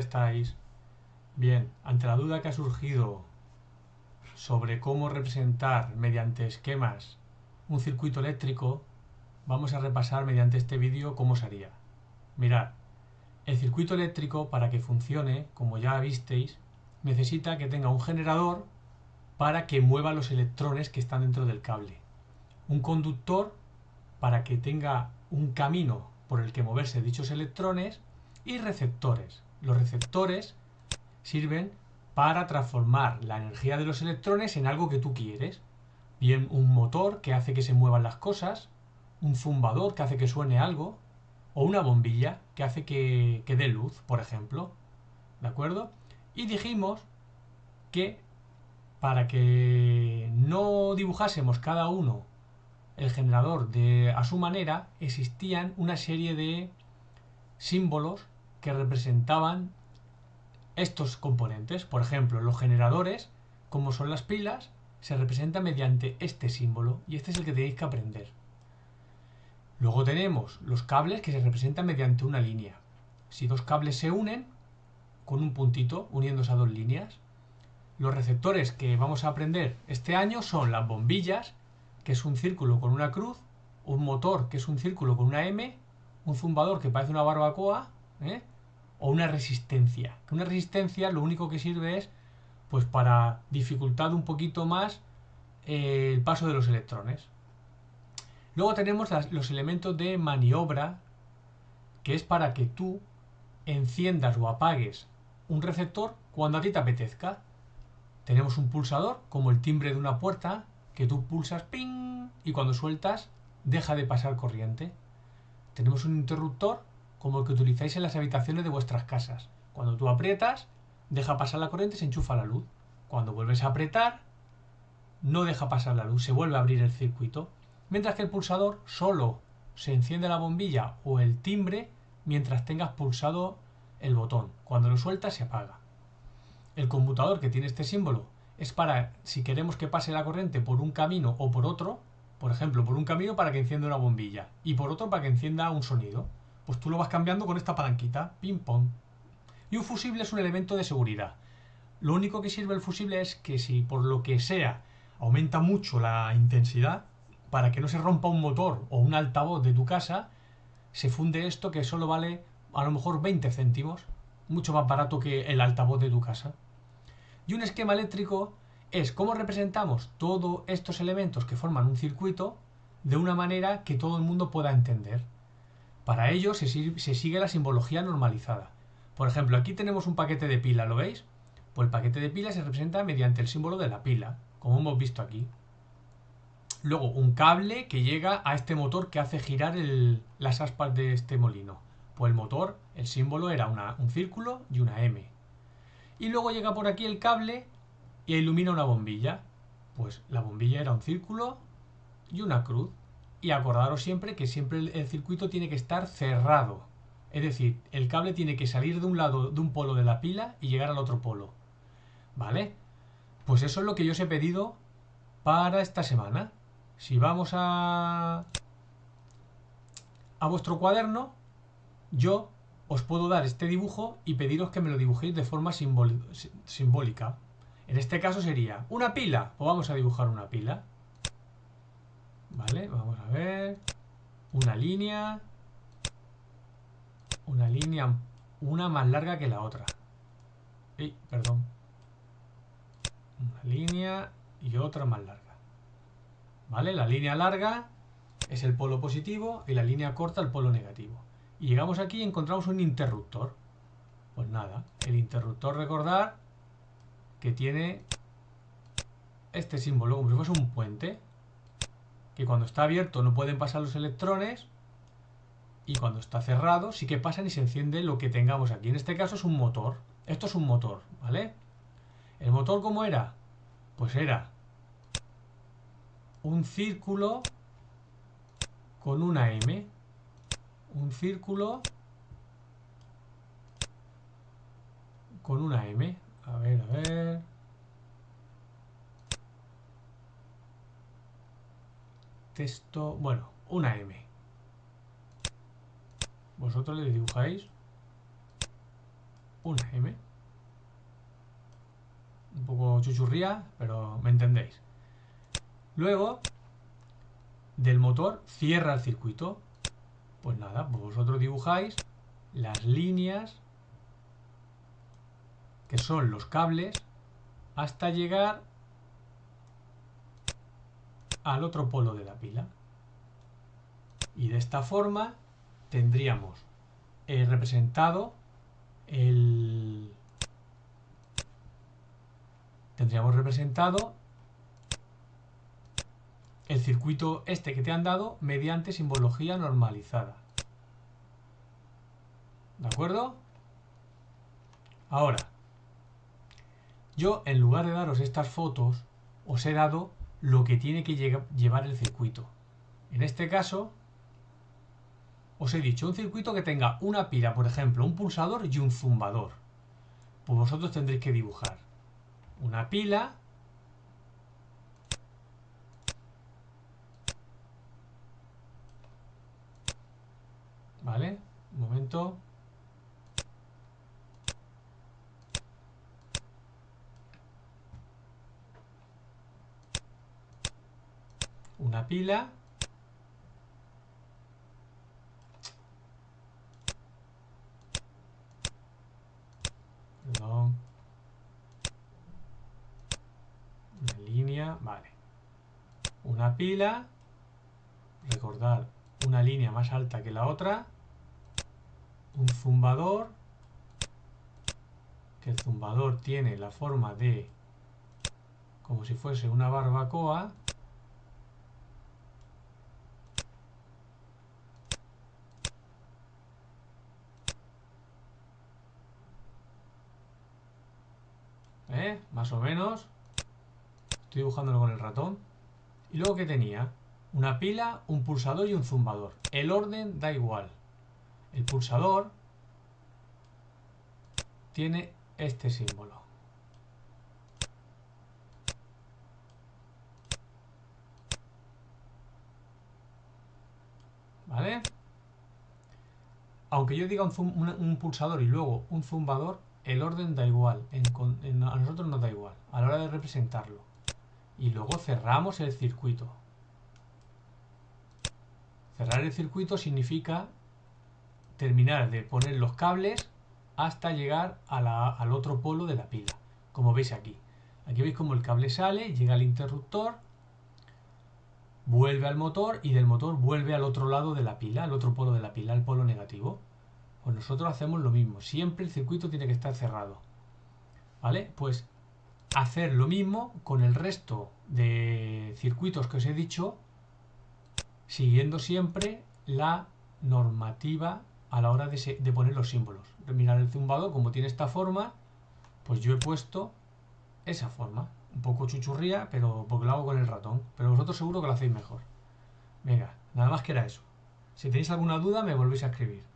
estáis? Bien, ante la duda que ha surgido sobre cómo representar mediante esquemas un circuito eléctrico, vamos a repasar mediante este vídeo cómo se haría. Mirad, el circuito eléctrico para que funcione, como ya visteis, necesita que tenga un generador para que mueva los electrones que están dentro del cable. Un conductor para que tenga un camino por el que moverse dichos electrones y receptores. Los receptores sirven para transformar la energía de los electrones en algo que tú quieres. Bien un motor que hace que se muevan las cosas, un zumbador que hace que suene algo, o una bombilla que hace que, que dé luz, por ejemplo. ¿De acuerdo? Y dijimos que para que no dibujásemos cada uno el generador de, a su manera, existían una serie de símbolos que representaban estos componentes. Por ejemplo, los generadores, como son las pilas, se representan mediante este símbolo y este es el que tenéis que aprender. Luego tenemos los cables que se representan mediante una línea. Si dos cables se unen, con un puntito uniéndose a dos líneas. Los receptores que vamos a aprender este año son las bombillas, que es un círculo con una cruz, un motor, que es un círculo con una M, un zumbador que parece una barbacoa, ¿eh? o una resistencia. Una resistencia lo único que sirve es pues para dificultar un poquito más eh, el paso de los electrones. Luego tenemos los elementos de maniobra, que es para que tú enciendas o apagues un receptor cuando a ti te apetezca. Tenemos un pulsador, como el timbre de una puerta, que tú pulsas ping y cuando sueltas deja de pasar corriente. Tenemos un interruptor como el que utilizáis en las habitaciones de vuestras casas. Cuando tú aprietas, deja pasar la corriente y se enchufa la luz. Cuando vuelves a apretar, no deja pasar la luz, se vuelve a abrir el circuito. Mientras que el pulsador solo se enciende la bombilla o el timbre mientras tengas pulsado el botón. Cuando lo sueltas se apaga. El conmutador que tiene este símbolo es para si queremos que pase la corriente por un camino o por otro, por ejemplo, por un camino para que encienda una bombilla y por otro para que encienda un sonido pues tú lo vas cambiando con esta palanquita, ping pong. Y un fusible es un elemento de seguridad. Lo único que sirve el fusible es que si por lo que sea aumenta mucho la intensidad, para que no se rompa un motor o un altavoz de tu casa, se funde esto que solo vale a lo mejor 20 céntimos, mucho más barato que el altavoz de tu casa. Y un esquema eléctrico es cómo representamos todos estos elementos que forman un circuito de una manera que todo el mundo pueda entender. Para ello se, sigue la simbología normalizada. Por ejemplo, aquí tenemos un paquete de pila, ¿lo veis? Pues el paquete de pila se representa mediante el símbolo de la pila, como hemos visto aquí. Luego, un cable que llega a este motor que hace girar las aspas de este molino. Pues el motor, el símbolo era un círculo y una M. Y luego llega por aquí el cable y ilumina una bombilla. Pues la bombilla era un círculo y una cruz. Y acordaros siempre que siempre el, circuito tiene que estar cerrado. Es decir, el cable tiene que salir de un lado de un polo de la pila y llegar al otro polo. ¿Vale? Pues eso es lo que yo os he pedido para esta semana. Si vamos a, a vuestro cuaderno, yo os puedo dar este dibujo y pediros que me lo dibujéis de forma simbólica. En este caso sería una pila, o vamos a dibujar una pila. Vale, vamos a ver. Una línea. Una línea, una más larga que la otra. Perdón. Una línea y otra más larga. ¿Vale? La línea larga es el polo positivo y la línea corta el polo negativo. Y llegamos aquí y encontramos un interruptor. Pues nada, el interruptor recordar que tiene este símbolo como si fuese un puente que cuando está abierto no pueden pasar los electrones y cuando está cerrado sí que pasan y se enciende lo que tengamos aquí. En este caso es un motor. Esto es un motor, ¿vale? ¿El motor cómo era? Pues era un círculo con una M. Un círculo con una M. A ver, a ver. Texto, bueno, una M. Vosotros le dibujáis una M. Un poco chuchurría, pero me entendéis. Luego, del motor, cierra el circuito. Pues nada, pues vosotros dibujáis las líneas que son los cables hasta llegar al otro polo de la pila. Y de esta forma tendríamos eh, representado el... Tendríamos representado el circuito este que te han dado mediante simbología normalizada. ¿De acuerdo? Ahora, yo en lugar de daros estas fotos, os he dado lo que tiene que llevar el circuito. En este caso, os he dicho un circuito que tenga una pila, por ejemplo, un pulsador y un zumbador. Pues vosotros tendréis que dibujar una pila, ¿vale? Un momento. Una pila. Perdón. Una línea vale. Una pila. Recordar una línea más alta que la otra. Un zumbador. Que el zumbador tiene la forma de como si fuese una barbacoa Más o menos. Estoy dibujándolo con el ratón. Y luego que tenía una pila, un pulsador y un zumbador. El orden da igual. El pulsador tiene este símbolo. ¿Vale? Aunque yo diga un pulsador y luego un zumbador, el orden da igual, a nosotros nos da igual, a la hora de representarlo. Y luego cerramos el circuito. Cerrar el circuito significa terminar de poner los cables hasta llegar al otro polo de la pila, como veis aquí. Aquí veis como el cable sale, llega al interruptor, vuelve al motor y del motor vuelve al otro lado de la pila, al otro polo de la pila, al polo negativo. Pues nosotros hacemos lo mismo. Siempre el circuito tiene que estar cerrado. ¿Vale? Pues hacer lo mismo con el resto de circuitos que os he dicho, siguiendo siempre la normativa a la hora de, poner los símbolos. Mirar el zumbado, como tiene esta forma, pues yo he puesto esa forma. Un poco chuchurría, pero porque lo hago con el ratón. Pero vosotros seguro que lo hacéis mejor. Venga, nada más que era eso. Si tenéis alguna duda me volvéis a escribir.